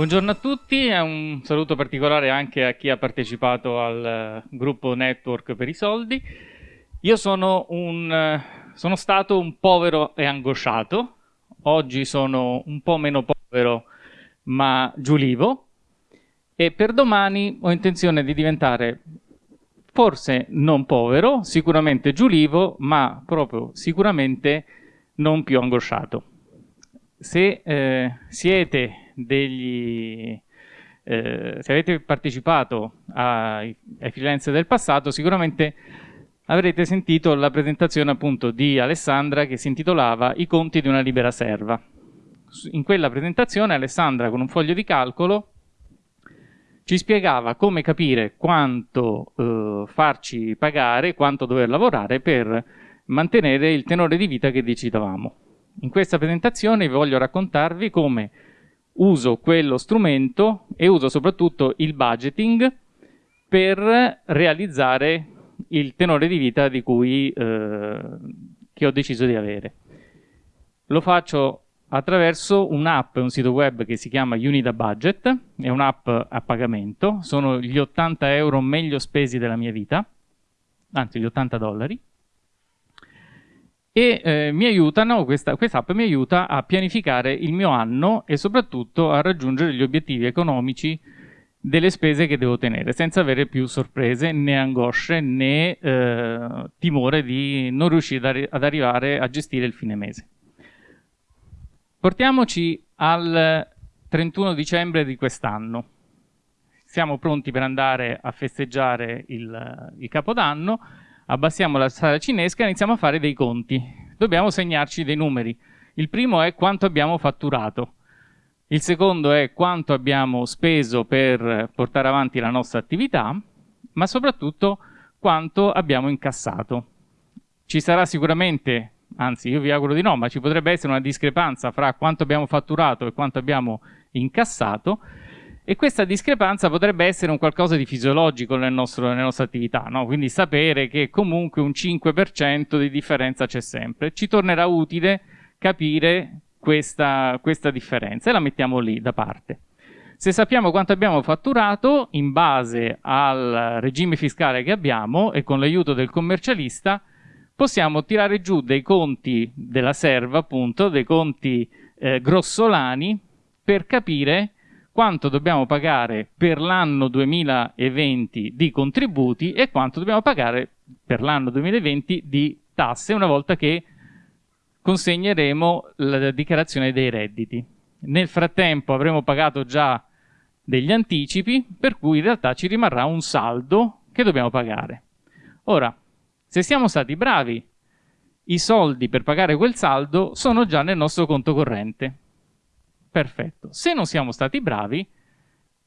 Buongiorno a tutti un saluto particolare anche a chi ha partecipato al eh, gruppo Network per i soldi. Io sono, un, eh, sono stato un povero e angosciato, oggi sono un po' meno povero ma giulivo e per domani ho intenzione di diventare forse non povero, sicuramente giulivo, ma proprio sicuramente non più angosciato. Se eh, siete degli... Eh, se avete partecipato ai, ai freelance del passato, sicuramente avrete sentito la presentazione appunto di Alessandra che si intitolava I conti di una libera serva. In quella presentazione Alessandra con un foglio di calcolo ci spiegava come capire quanto eh, farci pagare, quanto dover lavorare per mantenere il tenore di vita che decidavamo. In questa presentazione vi voglio raccontarvi come uso quello strumento e uso soprattutto il budgeting per realizzare il tenore di vita di cui, eh, che ho deciso di avere. Lo faccio attraverso un'app un sito web che si chiama Unida Budget, è un'app a pagamento, sono gli 80 euro meglio spesi della mia vita, anzi gli 80 dollari, e eh, mi aiutano, questa, app mi aiuta a pianificare il mio anno e soprattutto a raggiungere gli obiettivi economici delle spese che devo tenere, senza avere più sorprese né angosce né eh, timore di non riuscire ad arrivare a gestire il fine mese. Portiamoci al 31 dicembre di quest'anno. Siamo pronti per andare a festeggiare il, il Capodanno abbassiamo la sala cinesca e iniziamo a fare dei conti. Dobbiamo segnarci dei numeri. Il primo è quanto abbiamo fatturato. Il secondo è quanto abbiamo speso per portare avanti la nostra attività, ma soprattutto quanto abbiamo incassato. Ci sarà sicuramente, anzi io vi auguro di no, ma ci potrebbe essere una discrepanza fra quanto abbiamo fatturato e quanto abbiamo incassato e questa discrepanza potrebbe essere un qualcosa di fisiologico nel nostro, nella nostra attività, no? quindi sapere che comunque un 5% di differenza c'è sempre. Ci tornerà utile capire questa, questa differenza e la mettiamo lì da parte. Se sappiamo quanto abbiamo fatturato, in base al regime fiscale che abbiamo e con l'aiuto del commercialista, possiamo tirare giù dei conti della serva, appunto, dei conti eh, grossolani, per capire quanto dobbiamo pagare per l'anno 2020 di contributi e quanto dobbiamo pagare per l'anno 2020 di tasse una volta che consegneremo la dichiarazione dei redditi. Nel frattempo avremo pagato già degli anticipi, per cui in realtà ci rimarrà un saldo che dobbiamo pagare. Ora, se siamo stati bravi, i soldi per pagare quel saldo sono già nel nostro conto corrente. Perfetto. Se non siamo stati bravi,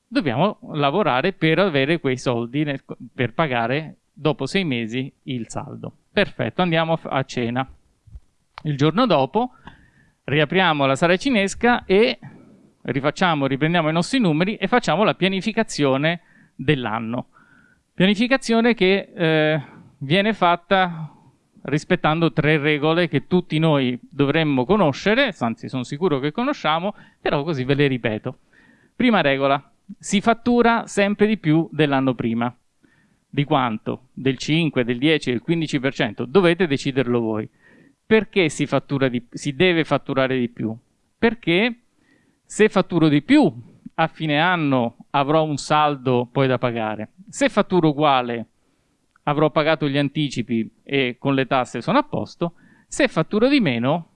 dobbiamo lavorare per avere quei soldi nel, per pagare dopo sei mesi il saldo. Perfetto, andiamo a cena. Il giorno dopo riapriamo la sala cinesca e rifacciamo, riprendiamo i nostri numeri e facciamo la pianificazione dell'anno. Pianificazione che eh, viene fatta rispettando tre regole che tutti noi dovremmo conoscere, anzi sono sicuro che conosciamo, però così ve le ripeto. Prima regola, si fattura sempre di più dell'anno prima. Di quanto? Del 5, del 10, del 15%? Dovete deciderlo voi. Perché si, di, si deve fatturare di più? Perché se fatturo di più, a fine anno avrò un saldo poi da pagare. Se fatturo uguale, avrò pagato gli anticipi e con le tasse sono a posto, se fatturo di meno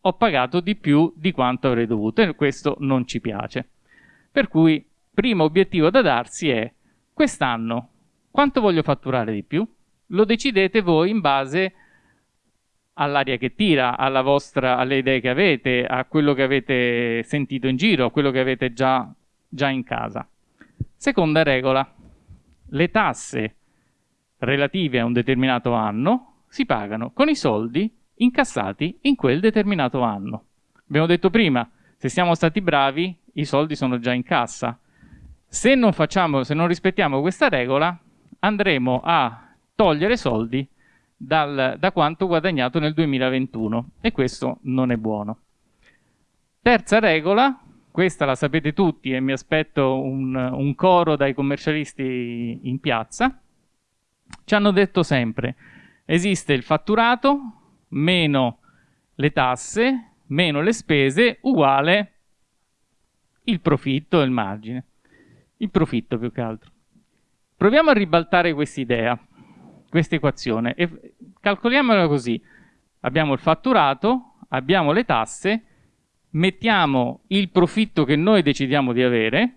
ho pagato di più di quanto avrei dovuto e questo non ci piace. Per cui primo obiettivo da darsi è quest'anno quanto voglio fatturare di più? Lo decidete voi in base all'aria che tira, vostra, alle idee che avete, a quello che avete sentito in giro, a quello che avete già, già in casa. Seconda regola, le tasse relative a un determinato anno si pagano con i soldi incassati in quel determinato anno. Abbiamo detto prima, se siamo stati bravi, i soldi sono già in cassa. Se non, facciamo, se non rispettiamo questa regola, andremo a togliere soldi dal, da quanto guadagnato nel 2021 e questo non è buono. Terza regola, questa la sapete tutti e mi aspetto un, un coro dai commercialisti in piazza, ci hanno detto sempre esiste il fatturato meno le tasse meno le spese uguale il profitto e il margine. Il profitto più che altro. Proviamo a ribaltare questa idea, questa equazione e calcoliamola così. Abbiamo il fatturato, abbiamo le tasse, mettiamo il profitto che noi decidiamo di avere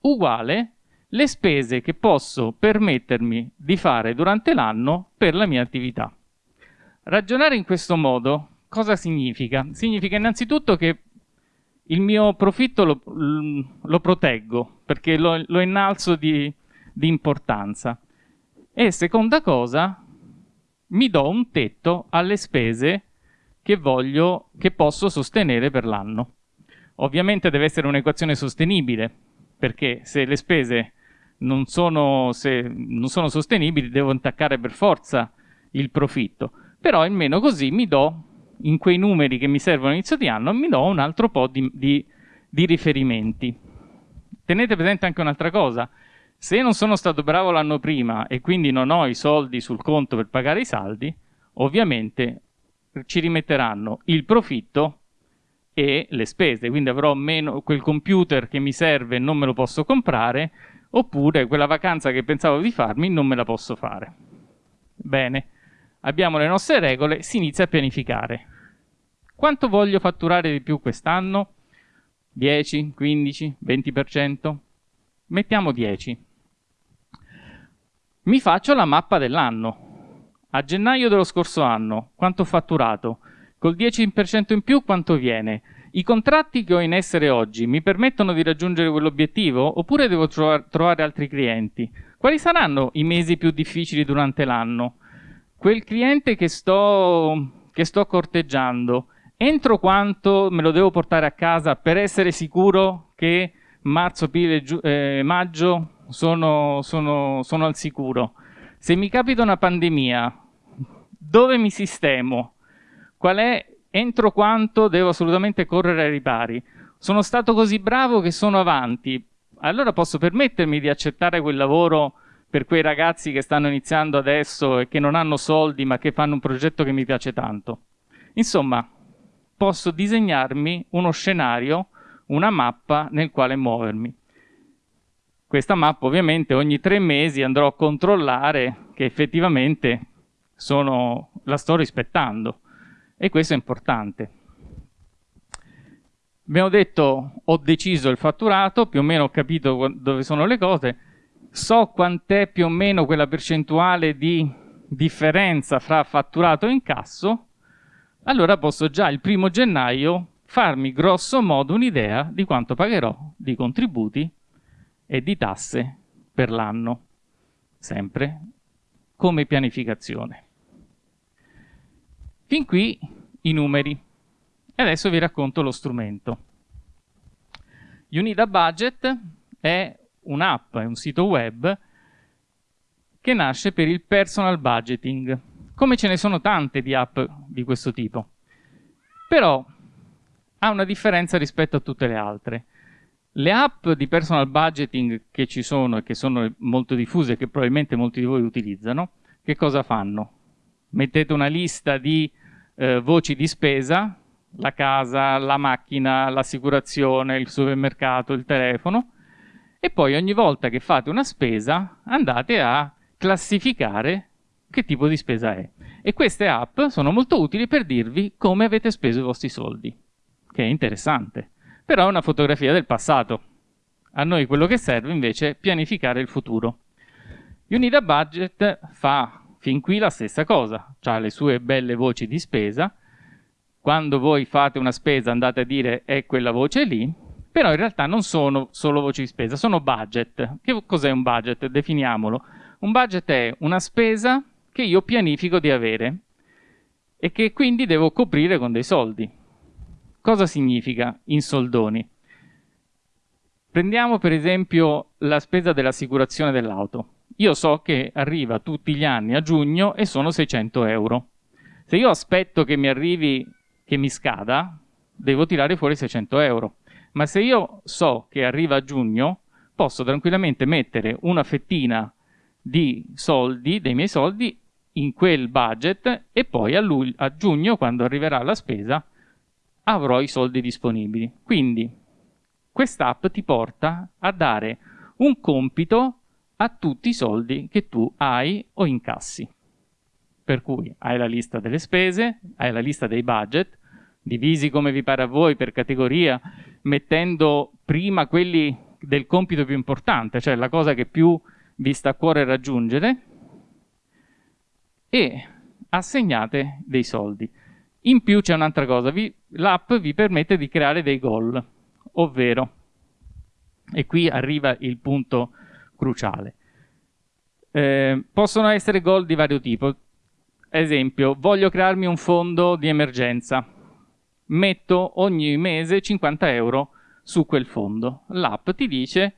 uguale le spese che posso permettermi di fare durante l'anno per la mia attività. Ragionare in questo modo cosa significa? Significa innanzitutto che il mio profitto lo, lo proteggo perché lo, lo innalzo di, di importanza. E seconda cosa, mi do un tetto alle spese che voglio, che posso sostenere per l'anno. Ovviamente deve essere un'equazione sostenibile, perché se le spese non sono, non sono sostenibili devo intaccare per forza il profitto. Però almeno così mi do, in quei numeri che mi servono all'inizio di anno, mi do un altro po' di, di, di riferimenti. Tenete presente anche un'altra cosa, se non sono stato bravo l'anno prima e quindi non ho i soldi sul conto per pagare i saldi, ovviamente ci rimetteranno il profitto e le spese, quindi avrò meno quel computer che mi serve e non me lo posso comprare, oppure quella vacanza che pensavo di farmi non me la posso fare. Bene, abbiamo le nostre regole, si inizia a pianificare. Quanto voglio fatturare di più quest'anno? 10, 15, 20%? Mettiamo 10. Mi faccio la mappa dell'anno. A gennaio dello scorso anno, quanto ho fatturato? Col 10% in più quanto viene? I contratti che ho in essere oggi mi permettono di raggiungere quell'obiettivo oppure devo tro trovare altri clienti? Quali saranno i mesi più difficili durante l'anno? Quel cliente che sto, che sto corteggiando, entro quanto me lo devo portare a casa per essere sicuro che marzo, aprile, eh, maggio sono, sono, sono al sicuro. Se mi capita una pandemia, dove mi sistemo? Qual è, entro quanto devo assolutamente correre ai ripari? Sono stato così bravo che sono avanti, allora posso permettermi di accettare quel lavoro per quei ragazzi che stanno iniziando adesso e che non hanno soldi ma che fanno un progetto che mi piace tanto. Insomma, posso disegnarmi uno scenario, una mappa nel quale muovermi. Questa mappa ovviamente ogni tre mesi andrò a controllare che effettivamente sono, la sto rispettando e questo è importante. Abbiamo detto ho deciso il fatturato, più o meno ho capito dove sono le cose, so quant'è più o meno quella percentuale di differenza fra fatturato e incasso, allora posso già il primo gennaio farmi grosso modo un'idea di quanto pagherò di contributi e di tasse per l'anno, sempre come pianificazione. Fin qui i numeri. E adesso vi racconto lo strumento. Unida Budget è un'app, è un sito web che nasce per il personal budgeting, come ce ne sono tante di app di questo tipo. Però ha una differenza rispetto a tutte le altre. Le app di personal budgeting che ci sono e che sono molto diffuse e che probabilmente molti di voi utilizzano, che cosa fanno? Mettete una lista di eh, voci di spesa, la casa, la macchina, l'assicurazione, il supermercato, il telefono, e poi ogni volta che fate una spesa andate a classificare che tipo di spesa è. E queste app sono molto utili per dirvi come avete speso i vostri soldi, che è interessante però è una fotografia del passato. A noi quello che serve invece è pianificare il futuro. Unida Budget fa fin qui la stessa cosa, ha le sue belle voci di spesa, quando voi fate una spesa andate a dire è quella voce lì, però in realtà non sono solo voci di spesa, sono budget. Che cos'è un budget? Definiamolo. Un budget è una spesa che io pianifico di avere e che quindi devo coprire con dei soldi. Cosa significa in soldoni? Prendiamo per esempio la spesa dell'assicurazione dell'auto. Io so che arriva tutti gli anni a giugno e sono 600 euro. Se io aspetto che mi arrivi, che mi scada, devo tirare fuori 600 euro. ma se io so che arriva a giugno, posso tranquillamente mettere una fettina di soldi, dei miei soldi, in quel budget e poi a, a giugno, quando arriverà la spesa, avrò i soldi disponibili. Quindi quest'app ti porta a dare un compito a tutti i soldi che tu hai o incassi. Per cui hai la lista delle spese, hai la lista dei budget, divisi come vi pare a voi per categoria, mettendo prima quelli del compito più importante, cioè la cosa che più vi sta a cuore raggiungere, e assegnate dei soldi. In più c'è un'altra cosa, l'app vi permette di creare dei goal, ovvero, e qui arriva il punto cruciale, eh, possono essere goal di vario tipo. Esempio, voglio crearmi un fondo di emergenza, metto ogni mese 50 euro su quel fondo. L'app ti dice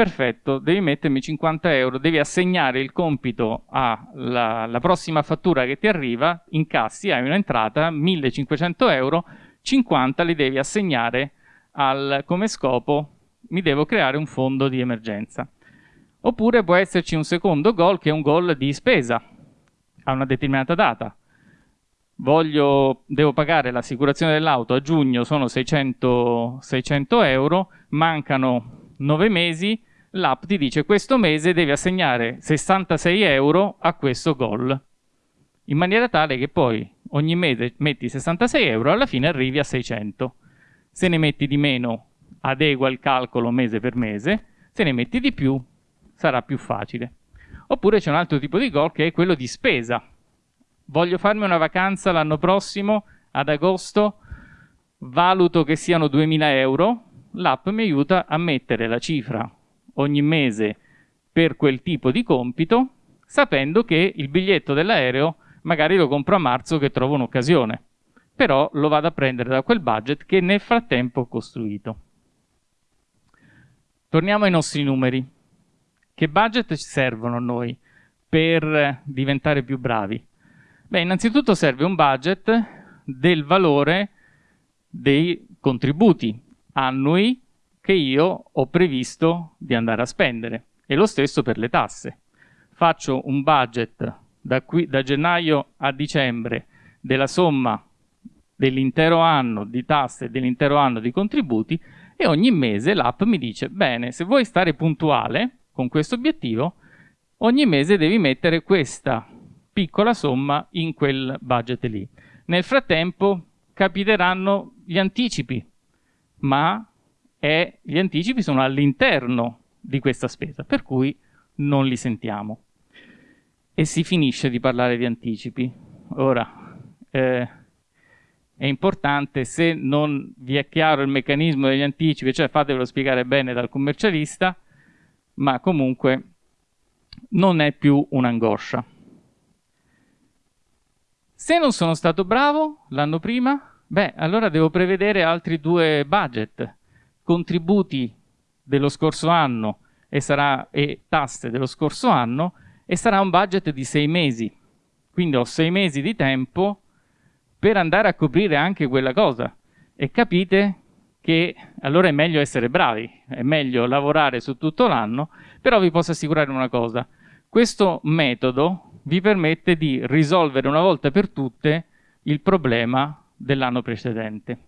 perfetto, devi mettermi 50 euro, devi assegnare il compito alla prossima fattura che ti arriva, incassi, hai un'entrata, 1500 euro, 50 li devi assegnare al, come scopo, mi devo creare un fondo di emergenza. Oppure può esserci un secondo goal che è un goal di spesa a una determinata data. Voglio, devo pagare l'assicurazione dell'auto a giugno, sono 600, 600 euro, mancano 9 mesi, l'app ti dice questo mese devi assegnare 66 euro a questo goal, in maniera tale che poi ogni mese metti 66 euro, alla fine arrivi a 600. Se ne metti di meno, adegua il calcolo mese per mese, se ne metti di più, sarà più facile. Oppure c'è un altro tipo di goal che è quello di spesa. Voglio farmi una vacanza l'anno prossimo, ad agosto, valuto che siano 2000 euro, l'app mi aiuta a mettere la cifra ogni mese per quel tipo di compito, sapendo che il biglietto dell'aereo magari lo compro a marzo che trovo un'occasione, però lo vado a prendere da quel budget che nel frattempo ho costruito. Torniamo ai nostri numeri. Che budget ci servono a noi per diventare più bravi? Beh, innanzitutto serve un budget del valore dei contributi annui che io ho previsto di andare a spendere e lo stesso per le tasse. Faccio un budget da, qui, da gennaio a dicembre della somma dell'intero anno di tasse e dell'intero anno di contributi e ogni mese l'app mi dice bene, se vuoi stare puntuale con questo obiettivo, ogni mese devi mettere questa piccola somma in quel budget lì. Nel frattempo capiteranno gli anticipi, ma e gli anticipi sono all'interno di questa spesa, per cui non li sentiamo. E si finisce di parlare di anticipi. Ora, eh, è importante, se non vi è chiaro il meccanismo degli anticipi, cioè fatevelo spiegare bene dal commercialista, ma comunque non è più un'angoscia. Se non sono stato bravo l'anno prima, beh, allora devo prevedere altri due budget contributi dello scorso anno e, sarà, e tasse dello scorso anno e sarà un budget di sei mesi. Quindi ho sei mesi di tempo per andare a coprire anche quella cosa. E capite che allora è meglio essere bravi, è meglio lavorare su tutto l'anno, però vi posso assicurare una cosa, questo metodo vi permette di risolvere una volta per tutte il problema dell'anno precedente.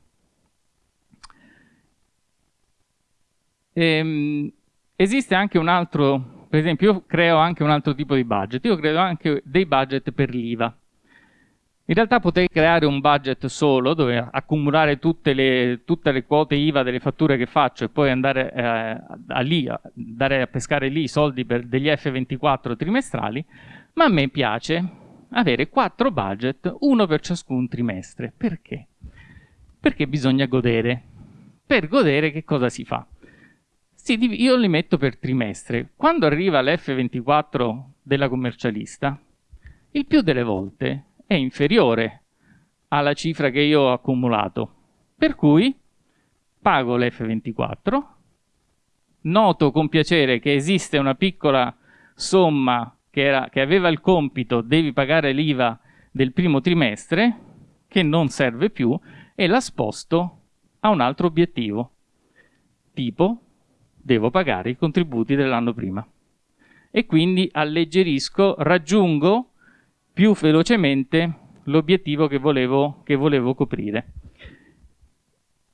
Ehm, esiste anche un altro, per esempio io creo anche un altro tipo di budget, io creo anche dei budget per l'IVA. In realtà potrei creare un budget solo dove accumulare tutte le, tutte le quote IVA delle fatture che faccio e poi andare eh, a, lì, andare a pescare lì i soldi per degli F24 trimestrali, ma a me piace avere quattro budget, uno per ciascun trimestre. Perché? Perché bisogna godere. Per godere che cosa si fa? Sì, io li metto per trimestre. Quando arriva l'F24 della commercialista, il più delle volte è inferiore alla cifra che io ho accumulato. Per cui pago l'F24, noto con piacere che esiste una piccola somma che, era, che aveva il compito devi pagare l'IVA del primo trimestre, che non serve più, e la sposto a un altro obiettivo. tipo devo pagare i contributi dell'anno prima. E quindi alleggerisco, raggiungo più velocemente l'obiettivo che volevo, che volevo coprire.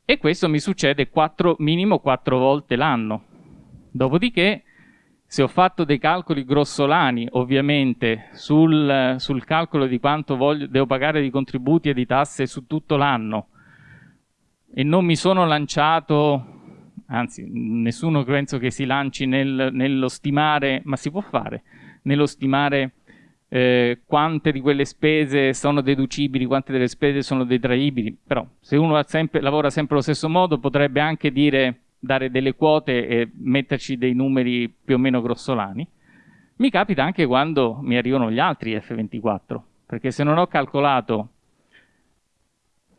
E questo mi succede 4, minimo 4 volte l'anno. Dopodiché, se ho fatto dei calcoli grossolani, ovviamente, sul, sul calcolo di quanto voglio, devo pagare di contributi e di tasse su tutto l'anno, e non mi sono lanciato anzi nessuno penso che si lanci nel, nello stimare, ma si può fare, nello stimare eh, quante di quelle spese sono deducibili, quante delle spese sono detraibili, però se uno sempre, lavora sempre allo stesso modo potrebbe anche dire, dare delle quote e metterci dei numeri più o meno grossolani. Mi capita anche quando mi arrivano gli altri F24, perché se non ho calcolato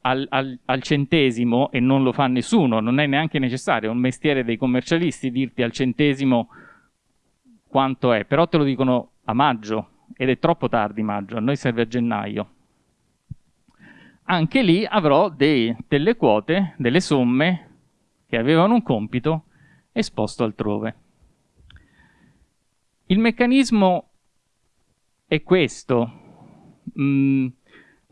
al, al, al, centesimo e non lo fa nessuno, non è neanche necessario, è un mestiere dei commercialisti dirti al centesimo quanto è, però te lo dicono a maggio ed è troppo tardi maggio, a noi serve a gennaio. Anche lì avrò dei, delle quote, delle somme che avevano un compito esposto altrove. Il meccanismo è questo. Mm,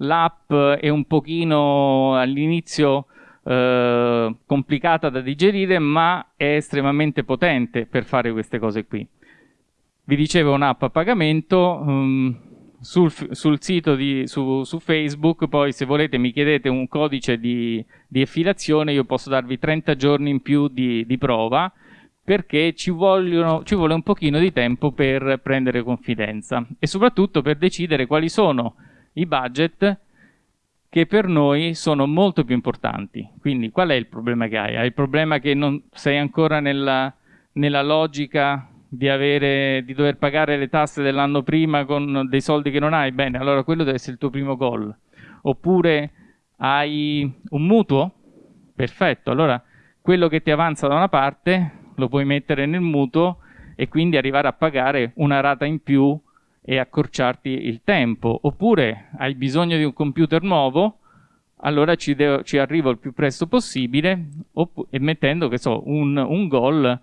L'app è un pochino all'inizio eh, complicata da digerire, ma è estremamente potente per fare queste cose qui. Vi dicevo un'app a pagamento, um, sul, sul, sito di, su, su, Facebook, poi se volete mi chiedete un codice di, di effilazione, io posso darvi 30 giorni in più di, di prova, perché ci, vogliono, ci vuole un pochino di tempo per prendere confidenza e soprattutto per decidere quali sono i budget che per noi sono molto più importanti. Quindi qual è il problema che hai? Hai il problema che non sei ancora nella, nella logica di, avere, di dover pagare le tasse dell'anno prima con dei soldi che non hai? Bene, allora quello deve essere il tuo primo goal. Oppure hai un mutuo? Perfetto, allora quello che ti avanza da una parte lo puoi mettere nel mutuo e quindi arrivare a pagare una rata in più e accorciarti il tempo. Oppure hai bisogno di un computer nuovo, allora ci, ci arrivo il più presto possibile e mettendo che so, un, un goal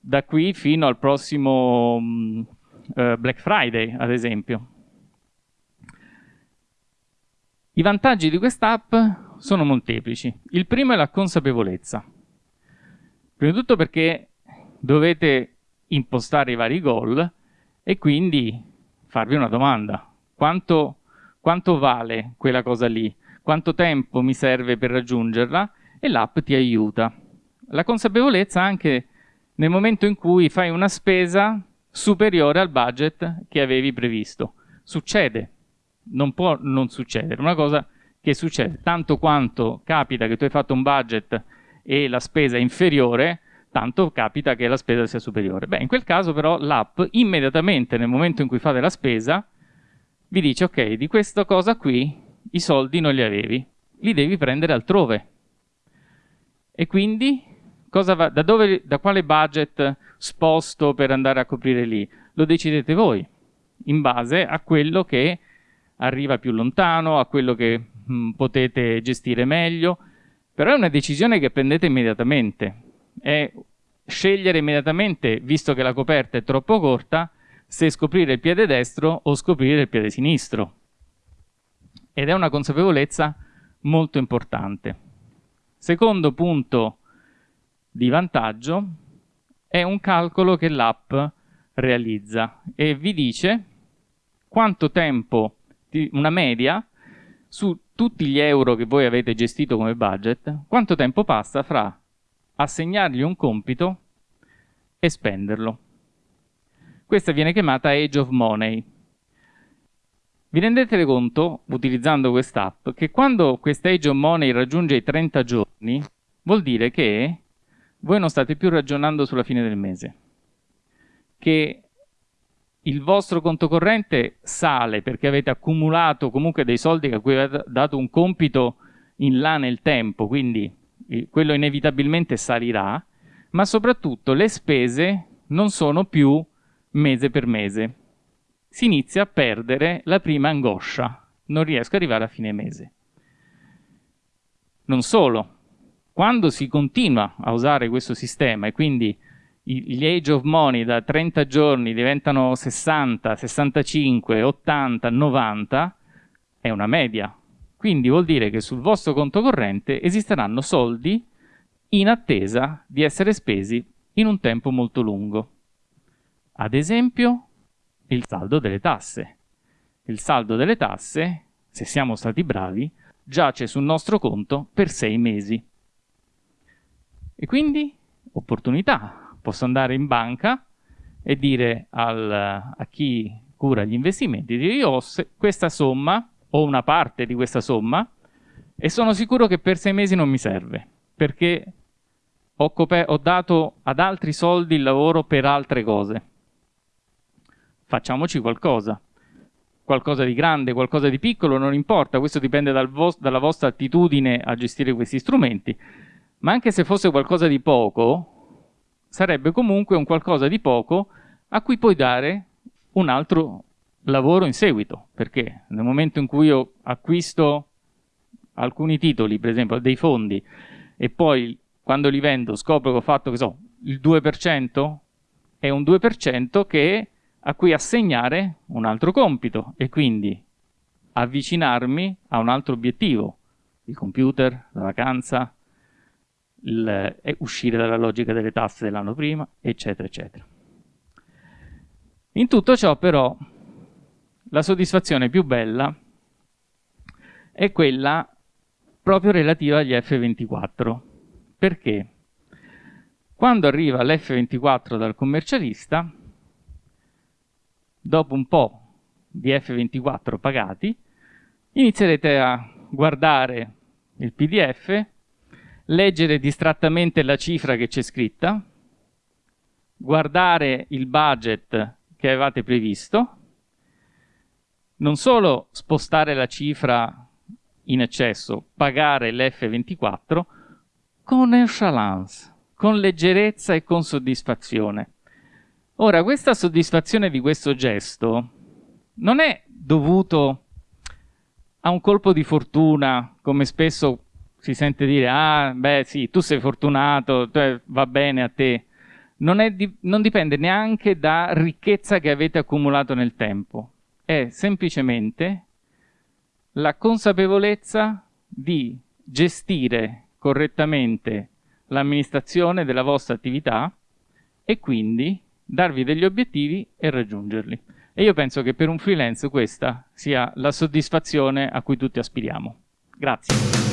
da qui fino al prossimo um, uh, Black Friday, ad esempio. I vantaggi di quest'app sono molteplici. Il primo è la consapevolezza. Prima di tutto perché dovete impostare i vari goal e quindi farvi una domanda. Quanto, quanto vale quella cosa lì? Quanto tempo mi serve per raggiungerla? E l'app ti aiuta. La consapevolezza anche nel momento in cui fai una spesa superiore al budget che avevi previsto. Succede, non può non succedere, una cosa che succede, tanto quanto capita che tu hai fatto un budget e la spesa è inferiore, tanto capita che la spesa sia superiore. Beh, in quel caso però l'app immediatamente nel momento in cui fate la spesa vi dice ok, di questa cosa qui i soldi non li avevi, li devi prendere altrove. E quindi va, da, dove, da quale budget sposto per andare a coprire lì? Lo decidete voi, in base a quello che arriva più lontano, a quello che mh, mm, potete gestire meglio, però è una decisione che prendete immediatamente è scegliere immediatamente, visto che la coperta è troppo corta, se scoprire il piede destro o scoprire il piede sinistro. Ed è una consapevolezza molto importante. Secondo punto di vantaggio è un calcolo che l'app realizza e vi dice quanto tempo, una media, su tutti gli euro che voi avete gestito come budget, quanto tempo passa fra assegnargli un compito e spenderlo. Questa viene chiamata Age of Money. Vi rendete conto, utilizzando quest'app, che quando questa Age of Money raggiunge i 30 giorni, vuol dire che voi non state più ragionando sulla fine del mese, che il vostro conto corrente sale perché avete accumulato comunque dei soldi a cui avete dato un compito in là nel tempo, quindi quello inevitabilmente salirà, ma soprattutto le spese non sono più mese per mese. Si inizia a perdere la prima angoscia, non riesco ad arrivare a fine mese. Non solo, quando si continua a usare questo sistema e quindi gli age of money da 30 giorni diventano 60, 65, 80, 90, è una media. Quindi vuol dire che sul vostro conto corrente esisteranno soldi in attesa di essere spesi in un tempo molto lungo. Ad esempio, il saldo delle tasse. Il saldo delle tasse, se siamo stati bravi, giace sul nostro conto per sei mesi. E quindi opportunità. Posso andare in banca e dire al, a chi cura gli investimenti, dire io ho questa somma, o una parte di questa somma, e sono sicuro che per sei mesi non mi serve, perché ho, ho dato ad altri soldi il lavoro per altre cose. Facciamoci qualcosa qualcosa di grande, qualcosa di piccolo, non importa, questo dipende dal vo dalla vostra attitudine a gestire questi strumenti, ma anche se fosse qualcosa di poco, sarebbe comunque un qualcosa di poco a cui puoi dare un altro lavoro in seguito, perché nel momento in cui io acquisto alcuni titoli, per esempio dei fondi, e poi quando li vendo scopro che ho fatto, che so, il 2%, è un 2% che a cui assegnare un altro compito e quindi avvicinarmi a un altro obiettivo, il computer, la vacanza, il, uscire dalla logica delle tasse dell'anno prima, eccetera, eccetera. In tutto ciò però la soddisfazione più bella è quella proprio relativa agli F24. Perché? Quando arriva l'F24 dal commercialista, dopo un po' di F24 pagati, inizierete a guardare il PDF, leggere distrattamente la cifra che c'è scritta, guardare il budget che avevate previsto, non solo spostare la cifra in eccesso, pagare l'F24 con nonchalance, con leggerezza e con soddisfazione. Ora, questa soddisfazione di questo gesto non è dovuto a un colpo di fortuna, come spesso si sente dire, ah, beh sì, tu sei fortunato, cioè, va bene a te. Non, di non dipende neanche da ricchezza che avete accumulato nel tempo. È semplicemente la consapevolezza di gestire correttamente l'amministrazione della vostra attività e quindi darvi degli obiettivi e raggiungerli. E io penso che per un freelance questa sia la soddisfazione a cui tutti aspiriamo. Grazie.